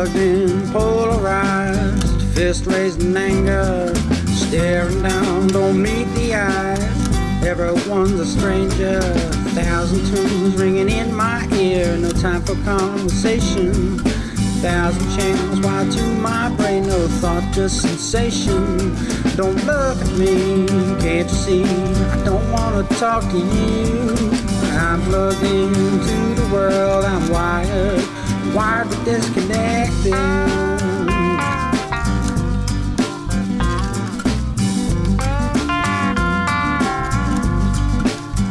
plugged in, polarized, fist raised in anger, staring down, don't meet the eyes. Everyone's a stranger, thousand tunes ringing in my ear, no time for conversation. Thousand channels wired to my brain, no thought, just sensation. Don't look at me, can't you see? I don't wanna talk to you. I'm plugged into the world, I'm wired, wired but disconnected.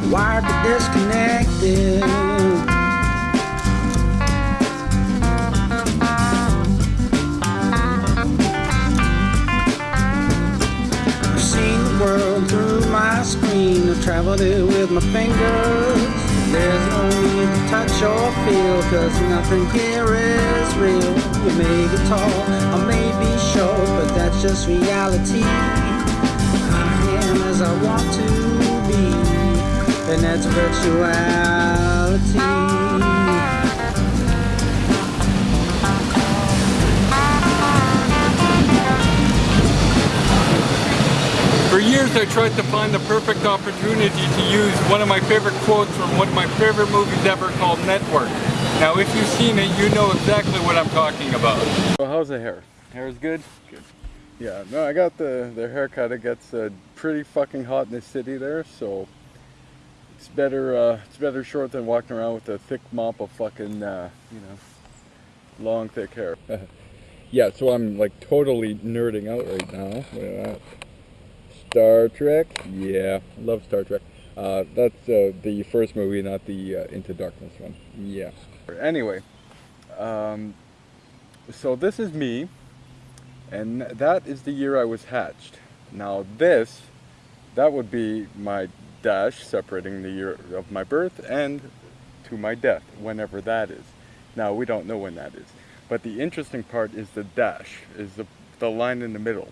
wired but disconnected. I've seen the world through my screen. I've traveled it with my fingers. There's no touch or feel, cause nothing here is real. You may be tall, I may be short, but that's just reality. I am as I want to be, and that's virtuality. For years I tried to find the perfect opportunity to use one of my favorite quotes from one of my favorite movies ever called Network. Now if you've seen it, you know exactly what I'm talking about. So how's the hair? Hair is good? Good. Yeah, no, I got the, the haircut. It gets uh, pretty fucking hot in the city there, so it's better uh, it's better short than walking around with a thick mop of fucking, uh, you know, long thick hair. yeah, so I'm like totally nerding out right now. Star Trek? Yeah, love Star Trek. Uh, that's uh, the first movie, not the uh, Into Darkness one. Yeah. Anyway, um, so this is me, and that is the year I was hatched. Now this, that would be my dash separating the year of my birth and to my death, whenever that is. Now we don't know when that is. But the interesting part is the dash, is the, the line in the middle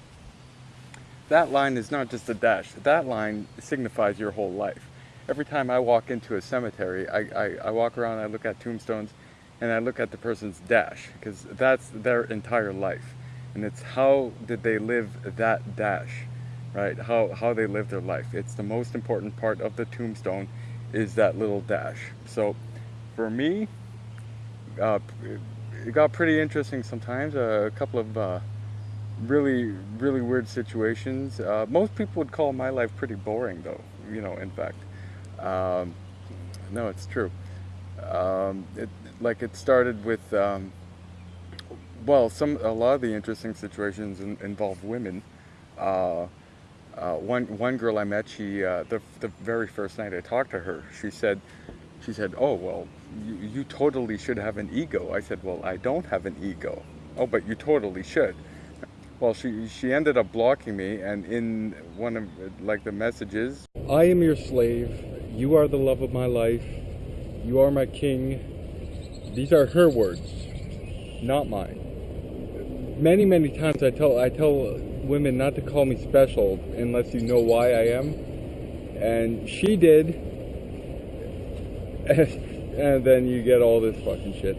that line is not just a dash. That line signifies your whole life. Every time I walk into a cemetery, I, I, I walk around, I look at tombstones, and I look at the person's dash, because that's their entire life. And it's how did they live that dash, right? How, how they live their life. It's the most important part of the tombstone is that little dash. So for me, uh, it got pretty interesting sometimes. Uh, a couple of uh, really, really weird situations. Uh, most people would call my life pretty boring though, you know, in fact. Um, no, it's true. Um, it, like it started with, um, well, some a lot of the interesting situations in, involve women. Uh, uh, one one girl I met, she uh, the the very first night I talked to her, she said, she said, "Oh well, you, you totally should have an ego." I said, "Well, I don't have an ego." Oh, but you totally should well she she ended up blocking me and in one of like the messages. I am your slave. You are the love of my life. You are my king. These are her words not mine. Many many times i tell i tell women not to call me special unless you know why i am. And she did. And then you get all this fucking shit.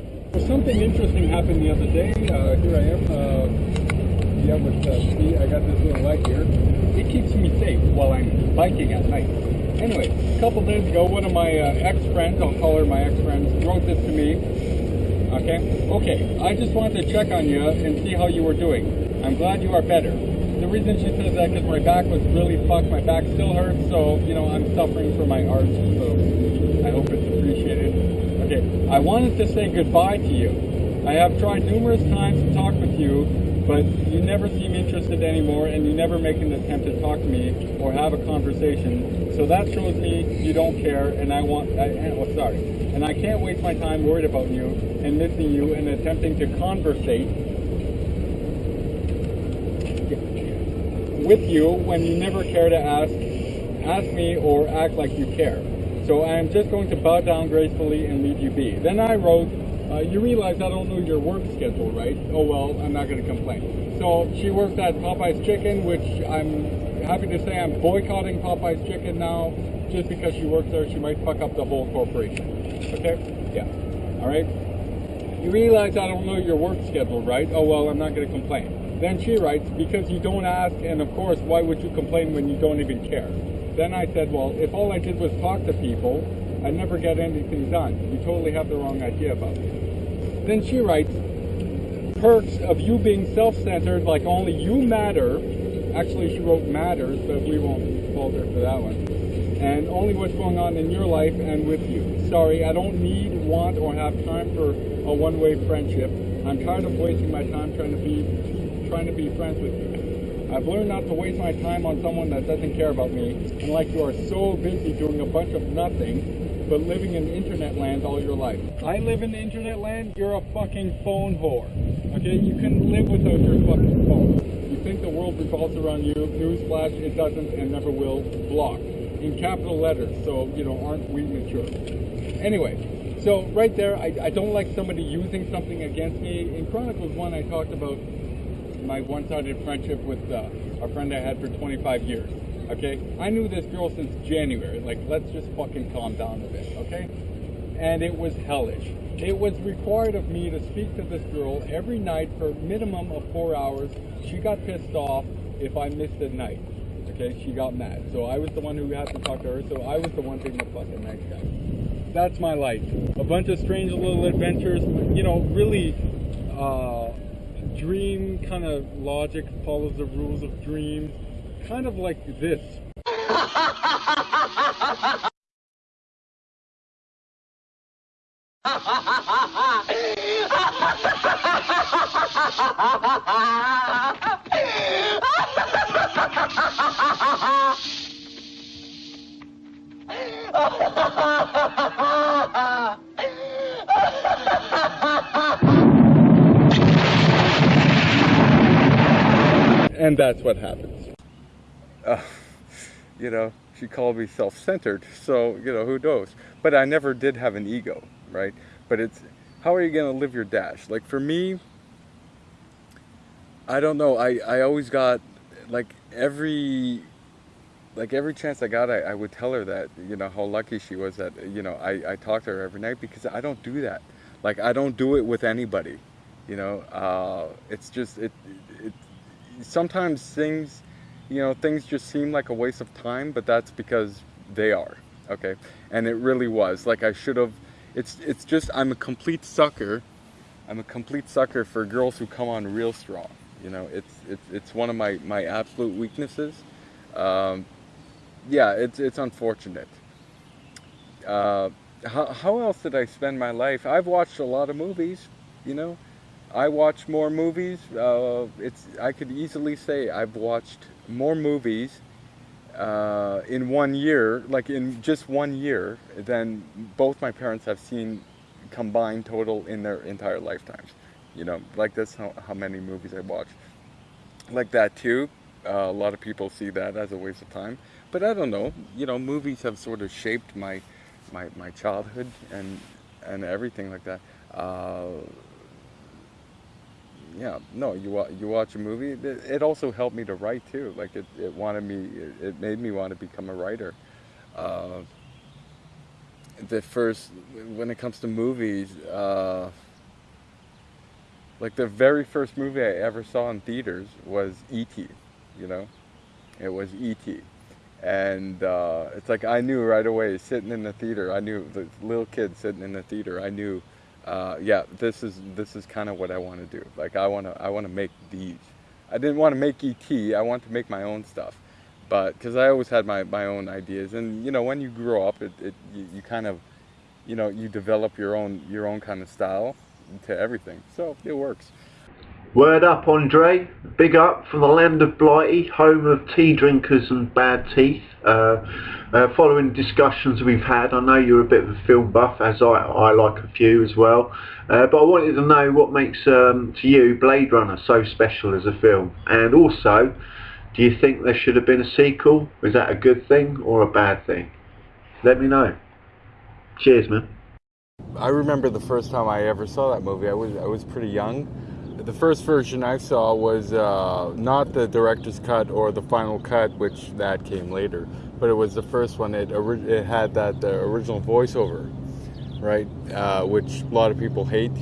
Something interesting happened the other day. Uh, here i am uh, uh, I got this little light here. It keeps me safe while I'm biking at night. Anyway, a couple days ago, one of my uh, ex-friends, I'll call her my ex-friend, wrote this to me. Okay? Okay, I just wanted to check on you and see how you were doing. I'm glad you are better. The reason she says that because my back was really fucked. My back still hurts, so, you know, I'm suffering from my arch, so I hope it's appreciated. Okay, I wanted to say goodbye to you. I have tried numerous times to talk with you, but you never seem interested anymore and you never make an attempt to talk to me or have a conversation. So that shows me you don't care and I want, I, oh, sorry. And I can't waste my time worried about you and missing you and attempting to conversate with you when you never care to ask, ask me or act like you care. So I am just going to bow down gracefully and leave you be. Then I wrote, uh, you realize I don't know your work schedule, right? Oh well, I'm not going to complain. So she works at Popeye's Chicken, which I'm happy to say I'm boycotting Popeye's Chicken now, just because she works there. She might fuck up the whole corporation. Okay? Yeah. All right. You realize I don't know your work schedule, right? Oh, well, I'm not going to complain. Then she writes, because you don't ask, and of course, why would you complain when you don't even care? Then I said, well, if all I did was talk to people, I'd never get anything done. You totally have the wrong idea about me. Then she writes, perks of you being self-centered, like only you matter. Actually, she wrote matters, but we won't fault her for that one. And only what's going on in your life and with you. Sorry, I don't need, want, or have time for a one-way friendship. I'm tired of wasting my time trying to be, trying to be friends with you. I've learned not to waste my time on someone that doesn't care about me, and like you are so busy doing a bunch of nothing, but living in internet land all your life. I live in internet land, you're a fucking phone whore. Okay, you can live without your fucking phone. You think the world revolves around you, newsflash, it doesn't and never will, block. In capital letters, so, you know, aren't we mature? Anyway, so right there, I, I don't like somebody using something against me. In Chronicles 1, I talked about my one-sided friendship with uh, a friend I had for 25 years. Okay, I knew this girl since January. Like, let's just fucking calm down a bit, okay? And it was hellish. It was required of me to speak to this girl every night for a minimum of four hours. She got pissed off if I missed a night. Okay, she got mad. So I was the one who had to talk to her. So I was the one being the fucking nice guy. That's my life. A bunch of strange little adventures. You know, really. Uh, dream kind of logic follows the rules of dreams, kind of like this. and that's what happens. Uh, you know, she called me self-centered, so, you know, who knows? But I never did have an ego, right? But it's, how are you going to live your dash? Like, for me, I don't know, I, I always got, like, every, like, every chance I got, I, I would tell her that, you know, how lucky she was that, you know, I, I talk to her every night because I don't do that. Like, I don't do it with anybody, you know? Uh, it's just, it, it sometimes things, you know, things just seem like a waste of time, but that's because they are, okay? And it really was. Like I should have, it's, it's just, I'm a complete sucker. I'm a complete sucker for girls who come on real strong. You know, it's, it's, it's one of my, my absolute weaknesses. Um, yeah, it's, it's unfortunate. Uh, how, how else did I spend my life? I've watched a lot of movies, you know, I watch more movies. Uh, it's I could easily say I've watched more movies uh, in one year, like in just one year, than both my parents have seen combined total in their entire lifetimes. You know, like that's how, how many movies I watch. Like that too. Uh, a lot of people see that as a waste of time, but I don't know. You know, movies have sort of shaped my my my childhood and and everything like that. Yeah, no, you you watch a movie. It, also helped me to write too. Like it, it wanted me, it, it made me want to become a writer. Uh, the first, when it comes to movies, uh, like the very first movie I ever saw in theaters was E.T. You know, it was E.T. And uh, it's like I knew right away, sitting in the theater. I knew the little kid sitting in the theater. I knew uh, yeah, this is this is kind of what I want to do. Like I want to I want to make these. I didn't want to make ET. I want to make my own stuff, but because I always had my my own ideas, and you know when you grow up, it, it you, you kind of, you know, you develop your own your own kind of style to everything. So it works. Word up, Andre. Big up from the land of Blighty, home of tea drinkers and bad teeth. Uh, uh, following discussions we've had, I know you're a bit of a film buff, as I, I like a few as well. Uh, but I wanted to know what makes, um, to you, Blade Runner so special as a film. And also, do you think there should have been a sequel? Is that a good thing or a bad thing? Let me know. Cheers, man. I remember the first time I ever saw that movie. I was I was pretty young the first version I saw was uh, not the director's cut or the final cut, which that came later, but it was the first one. It, it had that the original voiceover, right, uh, which a lot of people hate.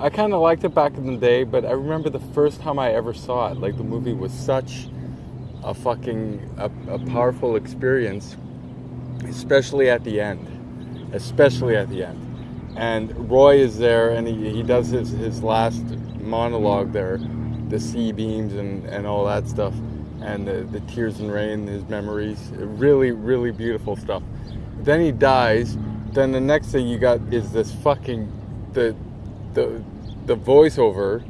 I kind of liked it back in the day, but I remember the first time I ever saw it. Like the movie was such a fucking a, a powerful experience, especially at the end, especially at the end. And Roy is there, and he, he does his his last monologue there, the C-beams and and all that stuff, and the, the tears and rain, his memories, really really beautiful stuff. Then he dies. Then the next thing you got is this fucking the the the voiceover,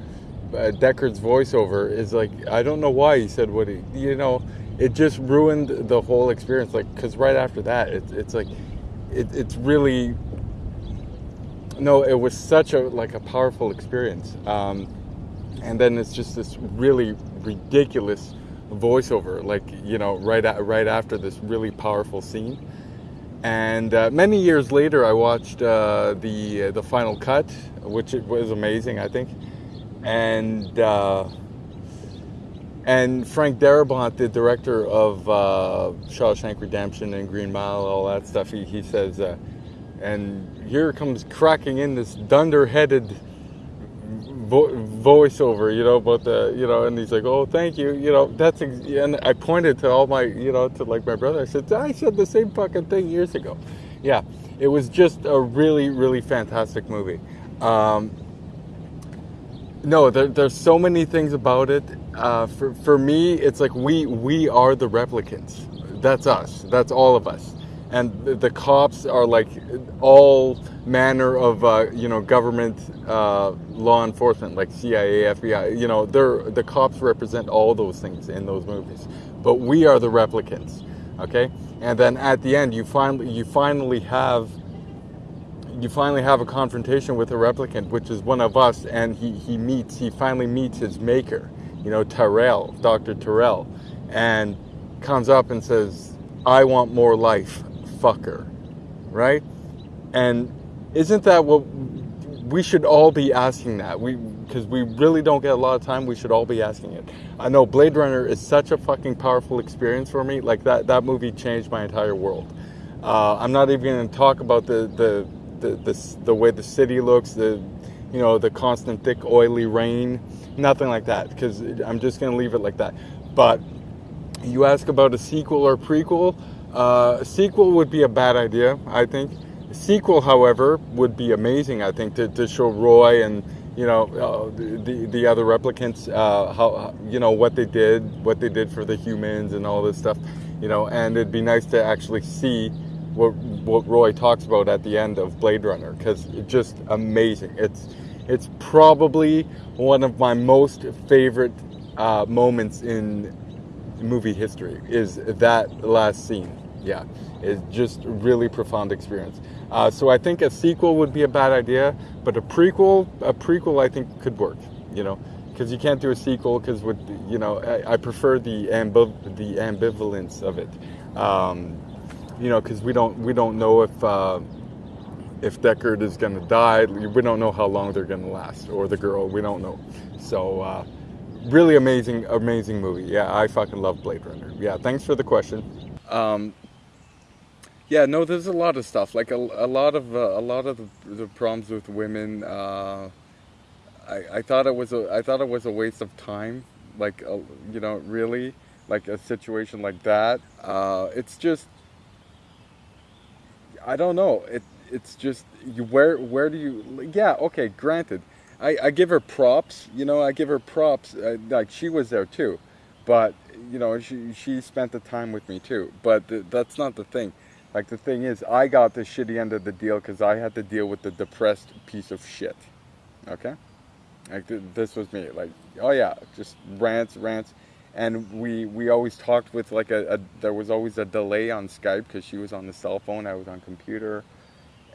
uh, Deckard's voiceover is like I don't know why he said what he you know it just ruined the whole experience like because right after that it's it's like it, it's really no it was such a like a powerful experience um, and then it's just this really ridiculous voiceover like you know right at, right after this really powerful scene and uh, many years later, I watched uh, the uh, the final cut, which it was amazing, I think. And uh, and Frank Darabont, the director of uh, Shawshank Redemption and Green Mile, all that stuff, he, he says, uh, and here comes cracking in this dunder-headed vo- voiceover, you know, about the, you know, and he's like, oh, thank you, you know, that's, and I pointed to all my, you know, to like my brother. I said, I said the same fucking thing years ago. Yeah, it was just a really, really fantastic movie. Um, no, there, there's so many things about it. Uh, for for me, it's like we we are the replicants. That's us. That's all of us and the, cops are like all manner of uh, you know government uh, law enforcement like CIA, FBI. You know, they're the cops represent all those things in those movies, but we are the replicants. Okay, and then at the end, you finally you finally have you finally have a confrontation with a replicant, which is one of us, and he he meets he finally meets his maker. You know, Tyrell, Doctor Tyrell, and comes up and says, "I want more life." Fucker, right? And isn't that what we should all be asking that? We because we really don't get a lot of time. We should all be asking it. I know Blade Runner is such a fucking powerful experience for me. Like that that movie changed my entire world. Uh, I'm not even going to talk about the the, the the the way the city looks, the you know the constant thick oily rain, nothing like that. Because I'm just going to leave it like that. But you ask about a sequel or prequel. Uh, a sequel would be a bad idea, I think. Sequel, however, would be amazing. I think to, to show Roy and you know uh, the the other replicants uh, how you know what they did, what they did for the humans, and all this stuff. You know, and it'd be nice to actually see what what Roy talks about at the end of Blade Runner because it's just amazing. It's it's probably one of my most favorite uh, moments in movie history is that last scene yeah, it's just really profound experience. Uh, so I think a sequel would be a bad idea, but a prequel, a prequel I think could work. You know, because you can't do a sequel because with you know I, I prefer the ambiv- the ambivalence of it. Um, you know, because we don't we don't know if uh, if Deckard is going to die. We don't know how long they're going to last, or the girl. We don't know. So. Uh, really amazing, amazing movie. Yeah, I fucking love Blade Runner. Yeah, thanks for the question. Um, yeah, no, there's a lot of stuff. Like a, a lot of uh, a lot of the, the problems with women. Uh, I, I thought it was a I thought it was a waste of time. Like uh, you know, really, like a situation like that. Uh, it's just I don't know. It it's just you where where do you? Yeah, okay, granted. I, I give her props. You know, I give her props. Uh, like she was there too, but you know, she she spent the time with me too. But th- that's not the thing like the thing is, I got the shitty end of the deal because I had to deal with the depressed piece of shit. Okay? Like th- this was me. Like, oh yeah, just rants, rants. And we we always talked with like a, a there was always a delay on Skype because she was on the cell phone, I was on computer.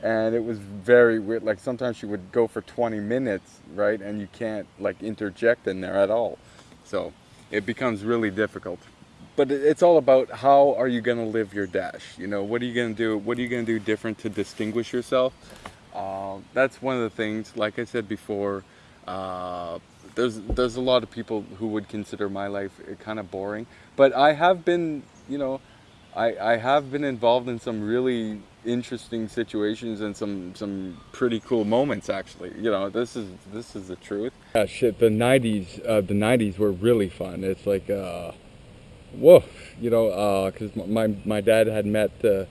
And it was very weird. Like sometimes she would go for 20 minutes, right? And you can't like interject in there at all. So it becomes really difficult but it's all about how are you going to live your dash you know? What are you going to do what are you going to do different to distinguish yourself? Uh, that's one of the things like i said before uh, there's there's a lot of people who would consider my life kind of boring but i have been you know I, I have been involved in some really interesting situations and some some pretty cool moments actually you know? This is this is the truth. Yeah shit the 90s uh, the 90s were really fun. It's like uh whoa you know because uh, my my dad had met uh,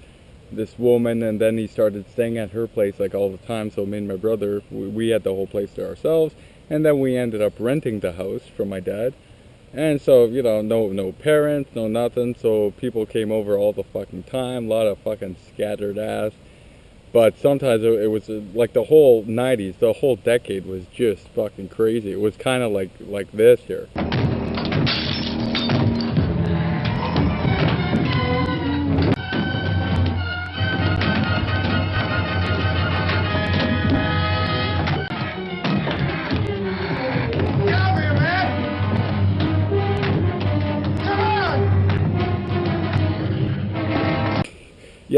this woman and then he started staying at her place like all the time so me and my brother we, we had the whole place to ourselves and then we ended up renting the house from my dad and so, you know, no no parents, no nothing. So people came over all the fucking time. A lot of fucking scattered ass. But sometimes it, it was uh, like the whole 90s, the whole decade was just fucking crazy. It was kind of like like this here.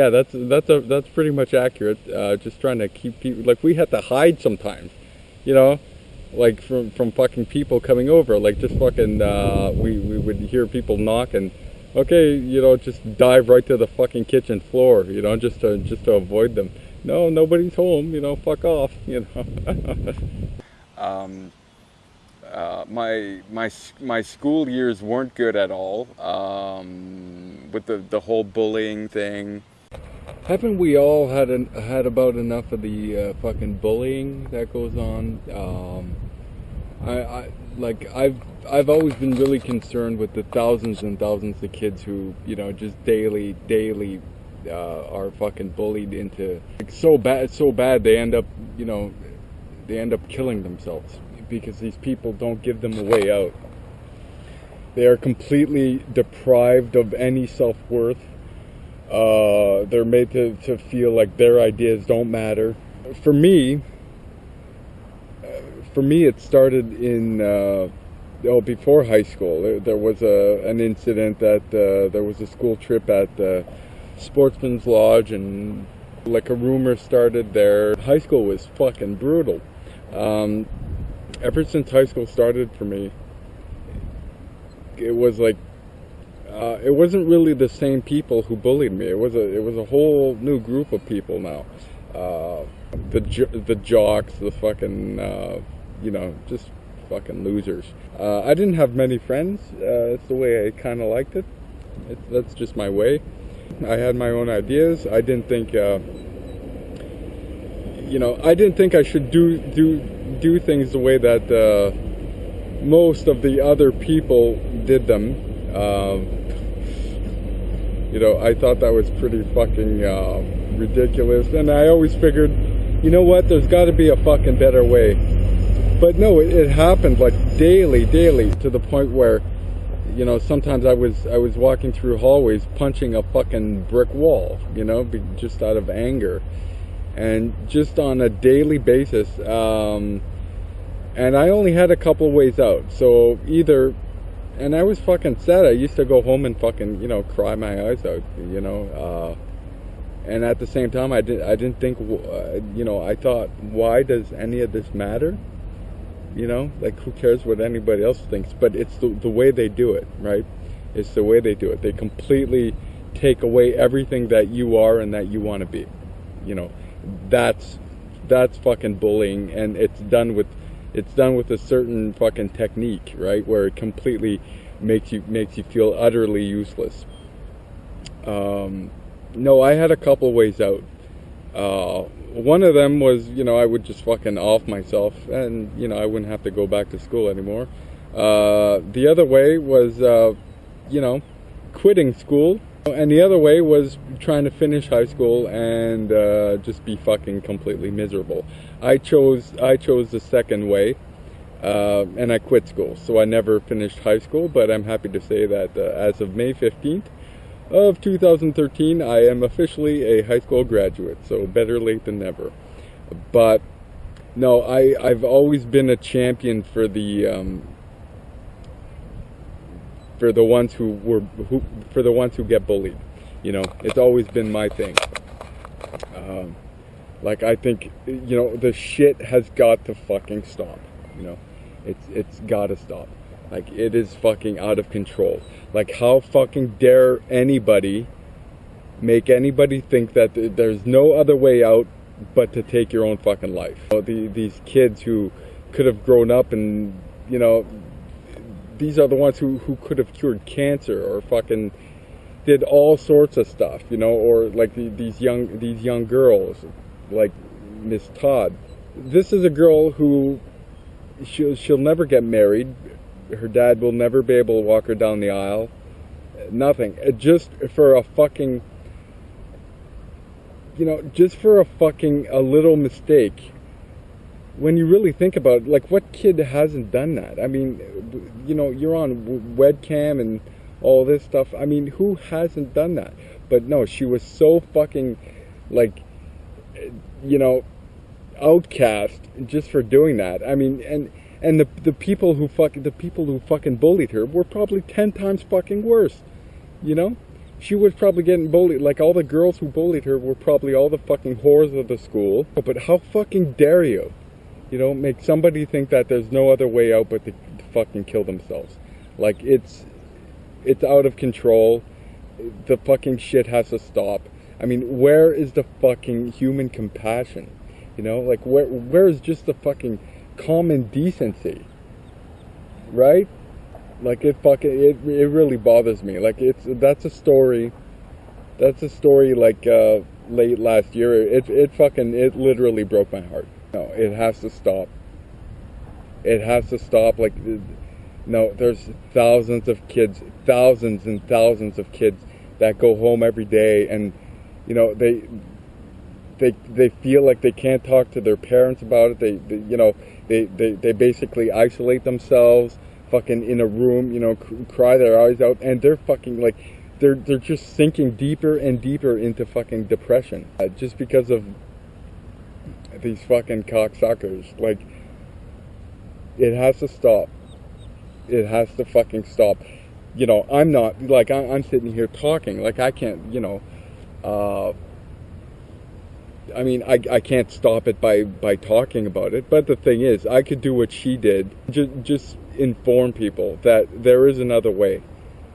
Yeah, that's that's a that's pretty much accurate. Uh, just trying to keep people like we had to hide sometimes, you know, like from from fucking people coming over. Like just fucking uh, we we would hear people knock and okay, you know, just dive right to the fucking kitchen floor, you know, just to just to avoid them. No, nobody's home, you know, fuck off, you know. um, uh, my my my school years weren't good at all um, with the the whole bullying thing haven't we all had an, had about enough of the uh, fucking bullying that goes on? Um, I, I like I've I've always been really concerned with the thousands and thousands of kids who you know just daily daily uh, are fucking bullied into like, so bad so bad they end up you know they end up killing themselves because these people don't give them a way out. They are completely deprived of any self worth uh, they're made to, to feel like their ideas don't matter. For me, uh, for me, it started in uh, oh before high school. There, there was a an incident that uh, there was a school trip at Sportsman's Lodge, and like a rumor started there. High school was fucking brutal. Um, ever since high school started for me, it was like uh, it wasn't really the same people who bullied me. It was a it was a whole new group of people now. Uh, the the jocks, the fucking uh, you know just fucking losers. Uh, I didn't have many friends. Uh, it's the way I kind of liked it. it. That's just my way. I had my own ideas. I didn't think uh, you know I didn't think I should do do do things the way that most of the other people did them. Um, you know, I thought that was pretty fucking uh, ridiculous. And I always figured, you know what, there's got to be a fucking better way. But no, it, it, happened like daily, daily, to the point where, you know, sometimes I was I was walking through hallways punching a fucking brick wall, you know, just out of anger, and just on a daily basis. Um, and I only had a couple ways out. So either and I was fucking sad. I used to go home and fucking, you know, cry my eyes out, you know. Uh, and at the same time, I didn't, I didn't think, uh, you know, I thought, why does any of this matter? You know, like who cares what anybody else thinks? But it's the, the way they do it, right? It's the way they do it. They completely take away everything that you are and that you want to be. You know, that's that's fucking bullying, and it's done with it's done with a certain fucking technique, right? Where it completely makes you makes you feel utterly useless. Um, no, I had a couple ways out. Uh, one of them was, you know, I would just fucking off myself, and you know, I wouldn't have to go back to school anymore. Uh, the other way was, uh, you know, quitting school and the other way was trying to finish high school and uh, just be fucking completely miserable. I chose I chose the second way, uh, and I quit school. So I never finished high school, but I'm happy to say that uh, as of May 15th of 2013, I am officially a high school graduate. So better late than never. But no, I I've always been a champion for the um, for the ones who were who for the ones who get bullied. You know, it's always been my thing. Um, like I think you know the shit has got to fucking stop. You know, it's it's got to stop. Like it is fucking out of control. Like how fucking dare anybody make anybody think that th- there's no other way out but to take your own fucking life. You know, the, these kids who could have grown up and, you know, these are the ones who, who could have cured cancer or fucking did all sorts of stuff, you know, or like the, these young these young girls, like Miss Todd. This is a girl who she'll she'll never get married. Her dad will never be able to walk her down the aisle. Nothing. Uh, Just for a fucking you know, just for a fucking a little mistake. When you really think about it, like what kid hasn't done that? I mean, you know, you're on webcam and all this stuff. I mean, who hasn't done that? But no, she was so fucking like you know, outcast just for doing that. I mean, and and the the people who fucking the people who fucking bullied her were probably ten times fucking worse. You know, she was probably getting bullied. Like all the girls who bullied her were probably all the fucking whores of the school. But how fucking dare you? You know, make somebody think that there's no other way out but to, to fucking kill themselves. Like it's it's out of control. The fucking shit has to stop. I mean, where is the fucking human compassion? You know, like where where is just the fucking common decency? Right? Like it fucking it it really bothers me. Like it's that's a story. That's a story like uh late last year. It it fucking it literally broke my heart. No, it has to stop. It has to stop like no, there's thousands of kids, thousands and thousands of kids that go home every day and you know, they they they feel like they can't talk to their parents about it. They, they you know, they, they they basically isolate themselves, fucking in a room, you know, cr- cry their eyes out, and they're fucking like, they're they're just sinking deeper and deeper into fucking depression, uh, just because of these fucking cocksuckers. Like, it has to stop. It has to fucking stop. You know, I'm not like I, I'm sitting here talking, like I can't, you know. Uh, I mean, I, I can't stop it by, by talking about it. But the thing is, I could do what she did. Just, just inform people that there is another way.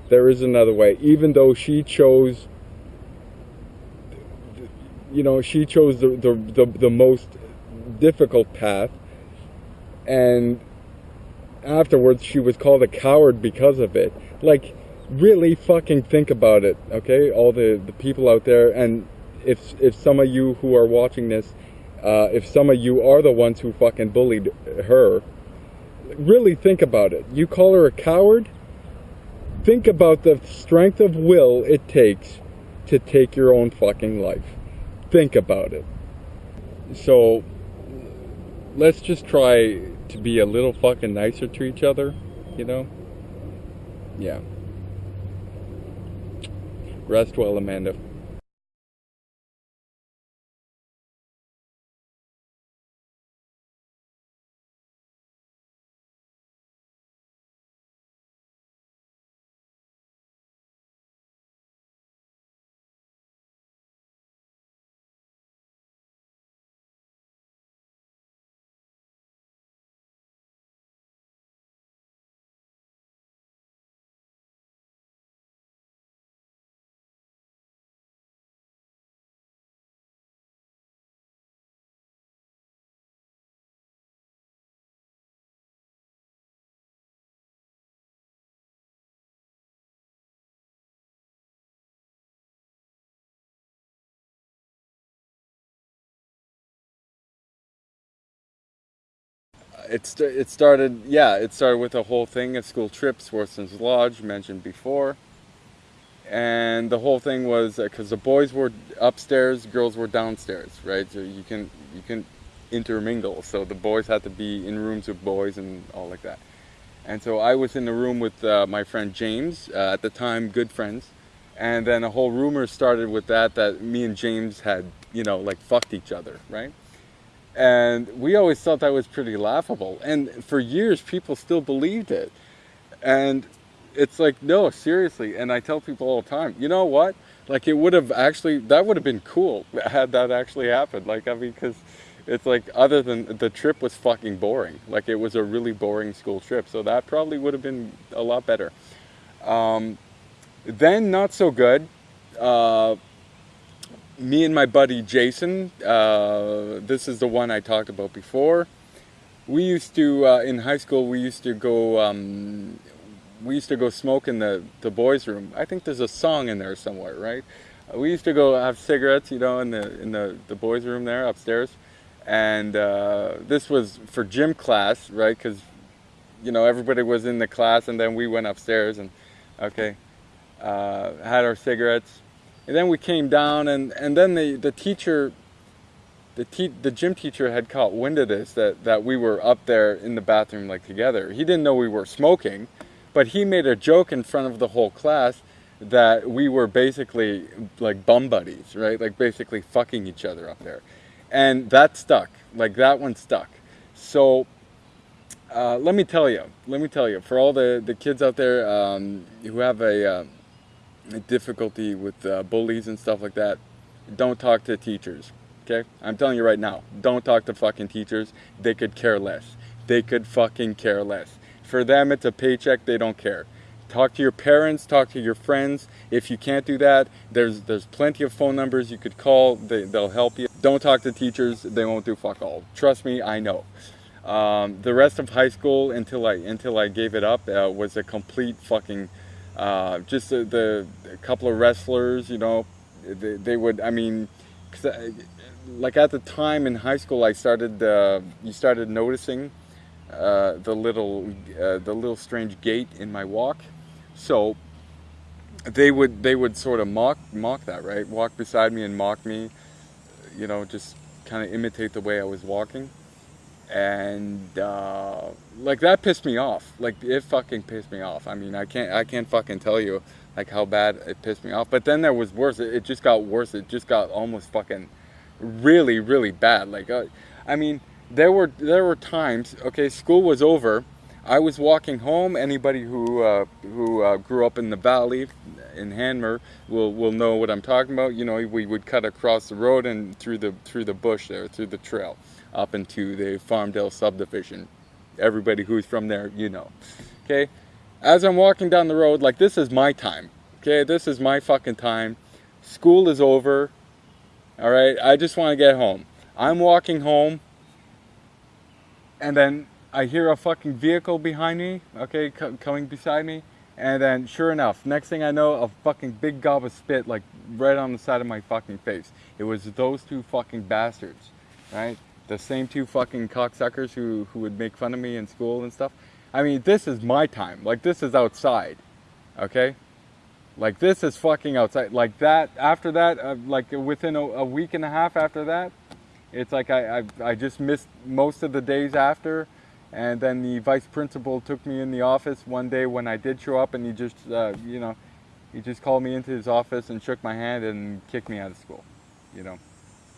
There is another way. Even though she chose, you know, she chose the, the, the, the most difficult path. And afterwards, she was called a coward because of it. Like, really fucking think about it, okay? All the, the people out there. And if if some of you who are watching this, uh, if some of you are the ones who fucking bullied her, really think about it. You call her a coward? Think about the strength of will it takes to take your own fucking life. Think about it. So let's just try to be a little fucking nicer to each other, you know? Yeah. Rest well, Amanda. It, st- it started, yeah, it started with a whole thing at school trips, Worson's Lodge, mentioned before. And the whole thing was because the boys were upstairs, girls were downstairs, right? So you can you can intermingle. So the boys had to be in rooms with boys and all like that. And so I was in the room with uh, my friend James, uh, at the time good friends. And then a whole rumor started with that that me and James had, you know, like fucked each other, right? And we always thought that was pretty laughable. And for years, people still believed it. And it's like, no, seriously. And I tell people all the time, you know what? Like, it would have actually, that would have been cool had that actually happened. Like, I mean, because it's like, other than the trip was fucking boring. Like, it was a really boring school trip. So that probably would have been a lot better. Um, then, not so good. Uh, me and my buddy Jason, uh, this is the one I talked about before. We used to uh, in high school. We used to go. Um, we used to go smoke in the the boys' room. I think there's a song in there somewhere, right? Uh, we used to go have cigarettes, you know, in the in the the boys' room there upstairs, and uh, this was for gym class, right? Because you know everybody was in the class, and then we went upstairs and okay, uh, had our cigarettes and then we came down, and, and then the, the teacher, the, te- the gym teacher had caught wind of this, that, that we were up there in the bathroom like together. He didn't know we were smoking, but he made a joke in front of the whole class that we were basically like bum buddies, right? Like basically fucking each other up there. And that stuck. Like that one stuck. So uh, let me tell you, let me tell you, for all the, the kids out there um, who have a, uh, difficulty with uh, bullies and stuff like that, don't talk to teachers. Okay? I'm telling you right now, don't talk to fucking teachers. They could care less. They could fucking care less. For them, it's a paycheck. They don't care. Talk to your parents. Talk to your friends. If you can't do that, there's there's plenty of phone numbers you could call. They, they'll help you. Don't talk to teachers. They won't do fuck all. Trust me, I know. Um, the rest of high school until I until I gave it up uh, was a complete fucking uh, just the, the couple of wrestlers, you know, they, they would, I mean, I, like at the time in high school, I started, uh, you started noticing uh, the little, uh, the little strange gait in my walk. So they would, they would sort of mock, mock that, right? Walk beside me and mock me, you know, just kind of imitate the way I was walking and uh, like that pissed me off. Like it fucking pissed me off. I mean, I can't I can't fucking tell you like how bad it pissed me off. But then there was worse. It, it just got worse. It just got almost fucking really really bad. Like uh, I mean, there were there were times. Okay, school was over. I was walking home. Anybody who uh, who uh, grew up in the valley in Hanmer will will know what I'm talking about. You know, we would cut across the road and through the through the bush there, through the trail up into the Farmdale subdivision. Everybody who's from there, you know. Okay? As I'm walking down the road, like this is my time. Okay? This is my fucking time. School is over. All right? I just want to get home. I'm walking home and then I hear a fucking vehicle behind me, okay, coming beside me. And then, sure enough, next thing I know, a fucking big gob of spit, like right on the side of my fucking face. It was those two fucking bastards, right? The same two fucking cocksuckers who, who would make fun of me in school and stuff. I mean, this is my time. Like, this is outside. Okay? Like, this is fucking outside. Like, that, after that, uh, like, within a, a, week and a half after that, it's like I, I, I just missed most of the days after. And then the vice principal took me in the office one day when I did show up, and he just, uh, you know, he just called me into his office and shook my hand and kicked me out of school, you know.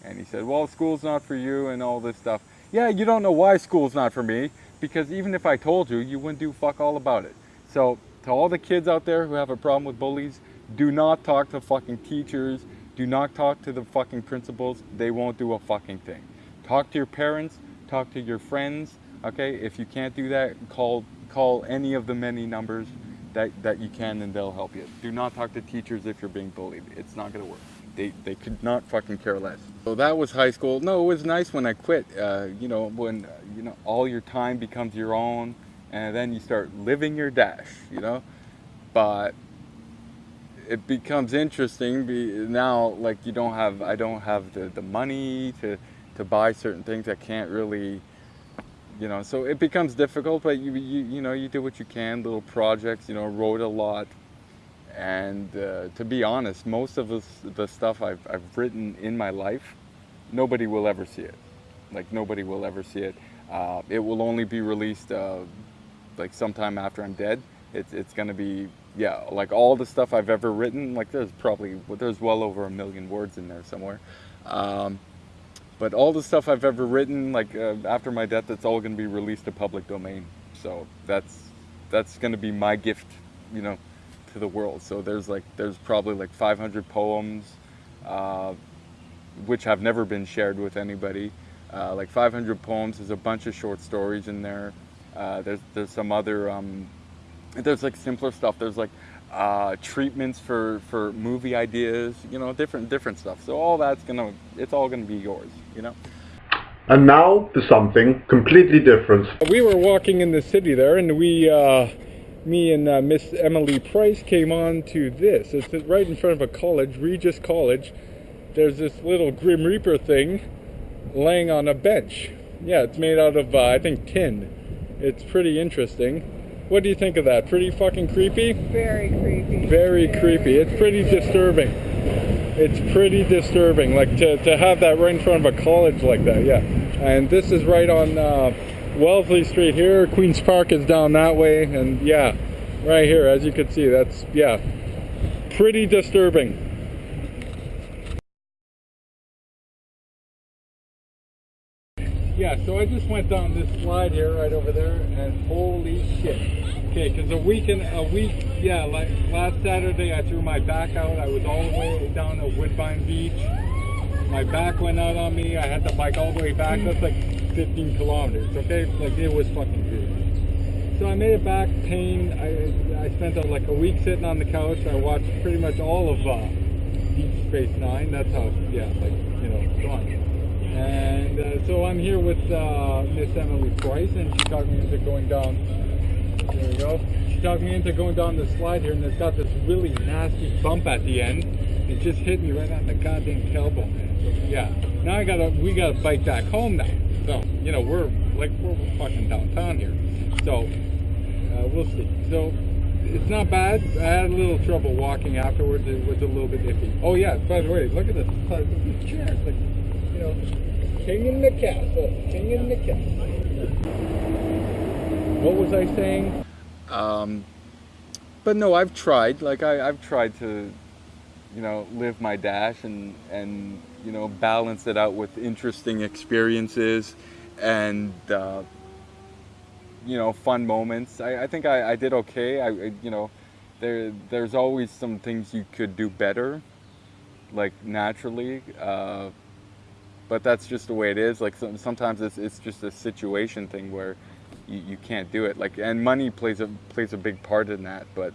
And he said, well, school's not for you and all this stuff. Yeah, you don't know why school's not for me because even if I told you, you wouldn't do fuck all about it. So to all the kids out there who have a problem with bullies, do not talk to fucking teachers. Do not talk to the fucking principals. They won't do a fucking thing. Talk to your parents. Talk to your friends. Okay, if you can't do that, call call any of the many numbers that, that you can and they'll help you. Do not talk to teachers if you're being bullied. It's not going to work they, they could not fucking care less. So that was high school. No, it was nice when I quit. Uh, you know, when you know all your time becomes your own, and then you start living your dash. You know, but it becomes interesting now. Like you don't have, I don't have the the money to to buy certain things. I can't really. You know, so it becomes difficult, but you, you you know you do what you can, little projects. You know, wrote a lot, and uh, to be honest, most of the stuff I've, I've written in my life, nobody will ever see it. Like nobody will ever see it. Uh, it will only be released uh, like sometime after I'm dead. It's, it's gonna be, yeah, like all the stuff I've ever written, like there's probably, there's well over a million words in there somewhere. Um, but all the stuff I've ever written, like uh, after my death, it's all gonna be released to public domain. So that's, that's gonna be my gift, you know, to the world. So there's like there's probably like 500 poems, uh, which have never been shared with anybody. Uh, like 500 poems. There's a bunch of short stories in there. Uh, there's there's some other um, there's like simpler stuff. There's like uh, treatments for, for movie ideas, you know, different different stuff. So all that's gonna, it's all gonna be yours, you know. And now to something completely different. We were walking in the city there, and we, uh, me and uh, Miss Emily Price came on to this. It's right in front of a college, Regis College. There's this little Grim Reaper thing laying on a bench. Yeah, it's made out of, uh, I think, tin. It's pretty interesting. What do you think of that? Pretty fucking creepy? Very creepy. Very creepy. It's pretty disturbing. It's pretty disturbing, like to, to have that right in front of a college like that, yeah. And this is right on uh, Wellesley Street here. Queen's Park is down that way, and yeah, right here, as you can see, that's, yeah, pretty disturbing. Yeah, so I just went down this slide here, right over there, and holy shit. Okay, because a week and a week, yeah, like last Saturday I threw my back out. I was all the way down at Woodbine Beach. My back went out on me. I had to bike all the way back. That's like 15 kilometers, okay? Like it was fucking good. So I made it back, pain. I, I spent uh, like a week sitting on the couch. I watched pretty much all of uh, Deep Space Nine. That's how, yeah, like, you know, gone. And uh, so I'm here with uh, Miss Emily Price, and she talked me into going down. There we go. She talked me into going down the slide here, and it's got this really nasty bump at the end. It just hit me right on the goddamn tailbone. Yeah, now I gotta, we gotta bike back home now. So you know, we're like we're fucking downtown here. So uh, we'll see. So it's not bad. I had a little trouble walking afterwards. It was a little bit iffy. Oh yeah, by the way, look at this. Look at this chair. It's like, you know, king in the castle. King in the castle. What was I saying? Um, but no, I've tried. Like I, I've tried to, you know, live my dash and and you know balance it out with interesting experiences and uh, you know fun moments. I, I think I, I did okay. I you know there there's always some things you could do better, like naturally. Uh, but that's just the way it is. Like some, sometimes it's it's just a situation thing where you, you can't do it. Like and money plays a plays a big part in that. But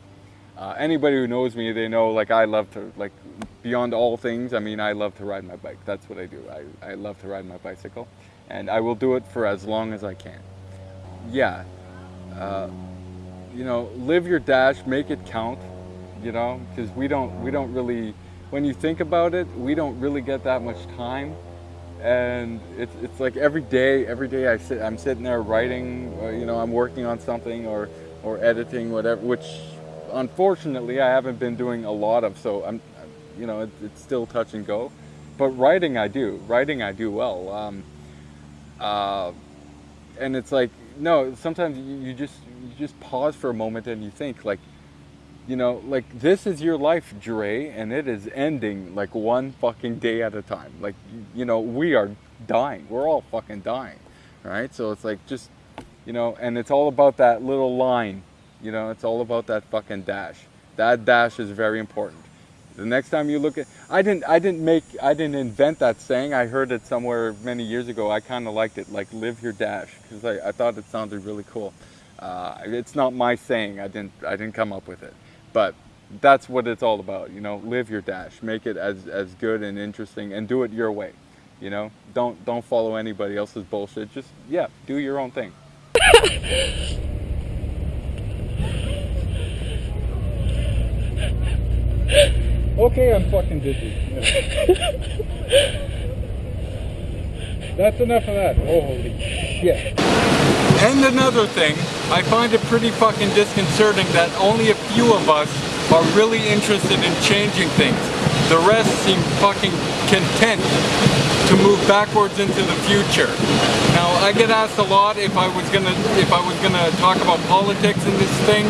uh, anybody who knows me, they know like I love to like beyond all things. I mean, I love to ride my bike. That's what I do. I I love to ride my bicycle, and I will do it for as long as I can. Yeah, uh, you know, live your dash, make it count. You know, because we don't we don't really when you think about it, we don't really get that much time and it's, it's like every day every day I sit I'm sitting there writing or, you know I'm working on something or or editing whatever which unfortunately I haven't been doing a lot of so I'm you know it, it's still touch and go but writing I do writing I do well um, uh, and it's like no sometimes you, you just you just pause for a moment and you think like you know, like this is your life, Dre, and it is ending like one fucking day at a time. Like, you know, we are dying. We're all fucking dying, right? So it's like just, you know, and it's all about that little line. You know, it's all about that fucking dash. That dash is very important. The next time you look at, I didn't, I didn't make, I didn't invent that saying. I heard it somewhere many years ago. I kind of liked it, like live your dash, because I, I thought it sounded really cool. Uh, it's not my saying. I didn't, I didn't come up with it but that's what it's all about you know live your dash make it as as good and interesting and do it your way you know don't don't follow anybody else's bullshit just yeah do your own thing Okay, I'm fucking dizzy. That's enough of that. Holy shit. And another thing, I find it pretty fucking disconcerting that only a few of us are really interested in changing things. The rest seem fucking content to move backwards into the future. Now, I get asked a lot if I was gonna if I was gonna talk about politics in this thing.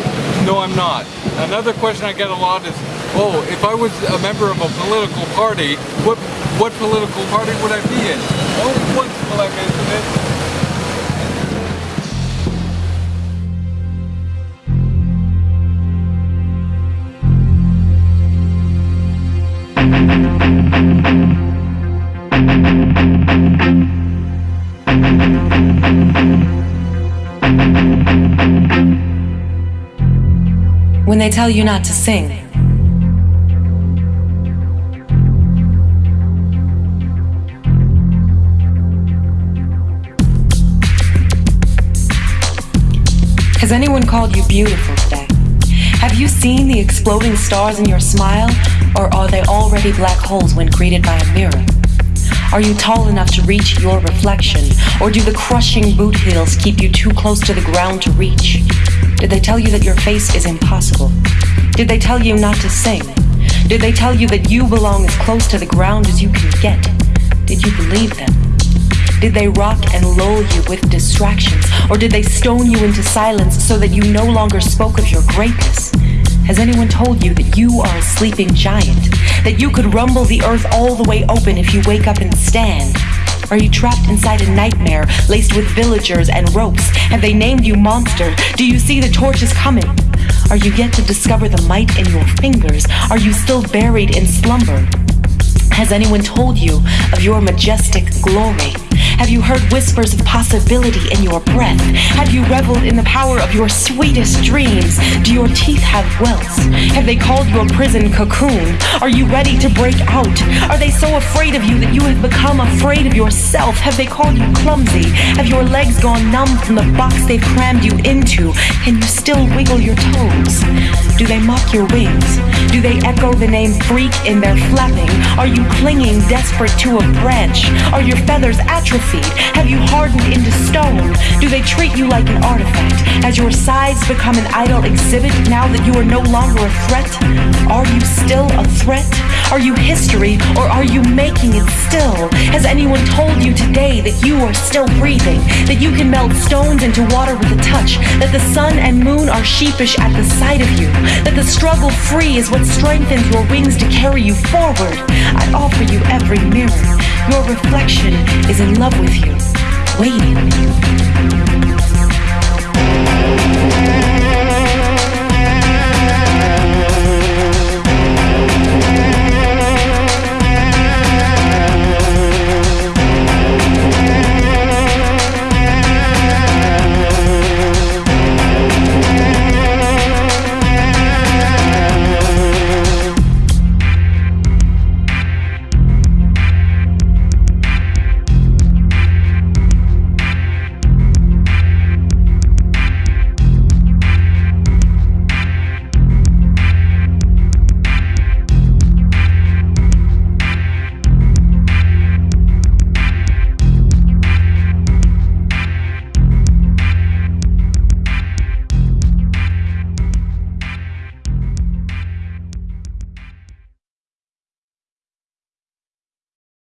No, I'm not. Another question I get a lot is, oh, if I was a member of a political party, what what political party would I be in? Only one black incident. When they tell you not to sing, anyone called you beautiful today? Have you seen the exploding stars in your smile, or are they already black holes when greeted by a mirror? Are you tall enough to reach your reflection, or do the crushing boot heels keep you too close to the ground to reach? Did they tell you that your face is impossible? Did they tell you not to sing? Did they tell you that you belong as close to the ground as you can get? Did you believe them? Did they rock and lull you with distractions, or did they stone you into silence so that you no longer spoke of your greatness? Has anyone told you that you are a sleeping giant? That you could rumble the earth all the way open if you wake up and stand? Are you trapped inside a nightmare laced with villagers and ropes? Have they named you monster? Do you see the torches coming? Are you yet to discover the might in your fingers? Are you still buried in slumber? Has anyone told you of your majestic glory? Have you heard whispers of possibility in your breath? Have you reveled in the power of your sweetest dreams? Do your teeth have welts? Have they called your prison cocoon? Are you ready to break out? Are they so afraid of you that you have become afraid of yourself? Have they called you clumsy? Have your legs gone numb from the box they've crammed you into? Can you still wiggle your toes? Do they mock your wings? Do they echo the name freak in their flapping? Are you clinging desperate to a branch? Are your feathers atrophied? Have you hardened into stone? Do they treat you like an artifact? Has your size become an idle exhibit now that you are no longer a threat? Are you still a threat? Are you history or are you making it still? Has anyone told you today that you are still breathing? That you can melt stones into water with a touch? That the sun and moon are sheepish at the sight of you? That the struggle free is what strengthens your wings to carry you forward? I offer you every mirror. Your reflection is in love with you, waiting.